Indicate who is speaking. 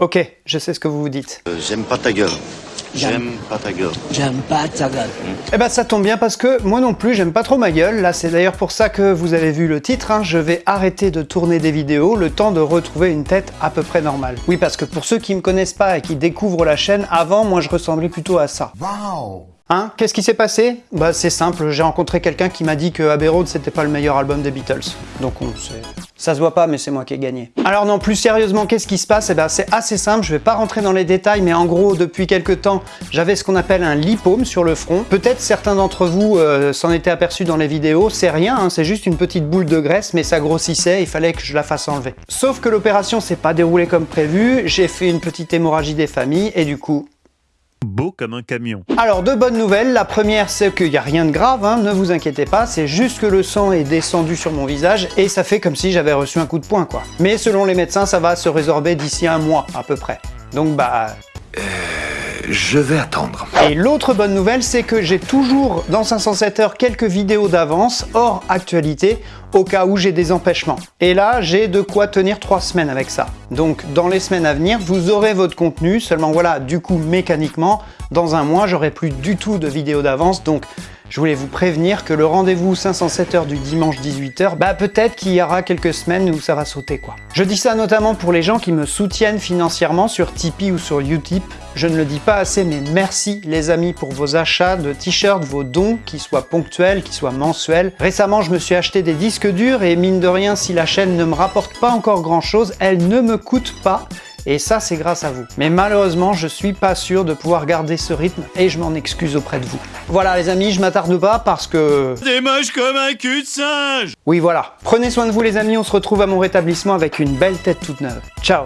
Speaker 1: Ok, je sais ce que vous vous dites.
Speaker 2: Euh, J'aime pas ta gueule. J'aime pas ta gueule.
Speaker 3: J'aime pas ta gueule.
Speaker 1: Eh ben ça tombe bien parce que moi non plus j'aime pas trop ma gueule, là c'est d'ailleurs pour ça que vous avez vu le titre, hein. je vais arrêter de tourner des vidéos le temps de retrouver une tête à peu près normale. Oui parce que pour ceux qui me connaissent pas et qui découvrent la chaîne, avant moi je ressemblais plutôt à ça. Hein Qu'est-ce qui s'est passé Bah c'est simple, j'ai rencontré quelqu'un qui m'a dit que Abbey Road c'était pas le meilleur album des Beatles. Donc on sait... Ça se voit pas mais c'est moi qui ai gagné. Alors non, plus sérieusement, qu'est-ce qui se passe Eh ben c'est assez simple, je vais pas rentrer dans les détails, mais en gros depuis quelques temps, j'avais ce qu'on appelle un lipome sur le front. Peut-être certains d'entre vous euh, s'en étaient aperçus dans les vidéos, c'est rien, hein, c'est juste une petite boule de graisse, mais ça grossissait, il fallait que je la fasse enlever. Sauf que l'opération s'est pas déroulée comme prévu, j'ai fait une petite hémorragie des familles, et du coup,
Speaker 4: Beau comme un camion.
Speaker 1: alors, deux bonnes nouvelles. La première, c'est qu'il n'y a rien de grave, hein, ne vous inquiétez pas, c'est juste que le sang est descendu sur mon visage et ça fait comme si j'avais reçu un coup de poing, quoi. Mais selon les médecins, ça va se résorber d'ici un mois, à peu près. Donc, bah,
Speaker 2: Je vais attendre.
Speaker 1: et l'autre bonne nouvelle, c'est que j'ai toujours dans 507 heures quelques vidéos d'avance hors actualité au cas où j'ai des empêchements. Et là, j'ai de quoi tenir trois semaines avec ça. Donc dans les semaines à venir, vous aurez votre contenu, seulement voilà, du coup mécaniquement, dans un mois, j'aurai plus du tout de vidéos d'avance, donc je voulais vous prévenir que le rendez-vous 507 heures du dimanche 18h, bah peut-être qu'il y aura quelques semaines où ça va sauter quoi. Je dis ça notamment pour les gens qui me soutiennent financièrement sur Tipeee ou sur Utip. Je ne le dis pas assez, mais merci les amis pour vos achats de t-shirts, vos dons, qui soient ponctuels, qui soient mensuels. Récemment, je me suis acheté des disques durs et mine de rien, si la chaîne ne me rapporte pas encore grand chose, elle ne me coûte pas. Et ça, c'est grâce à vous. Mais malheureusement, je suis pas sûr de pouvoir garder ce rythme et je m'en excuse auprès de vous. Voilà les amis, je m'attarde pas parce que...
Speaker 4: T'es moche comme un cul de singe
Speaker 1: Oui voilà. Prenez soin de vous les amis, on se retrouve à mon rétablissement avec une belle tête toute neuve. Ciao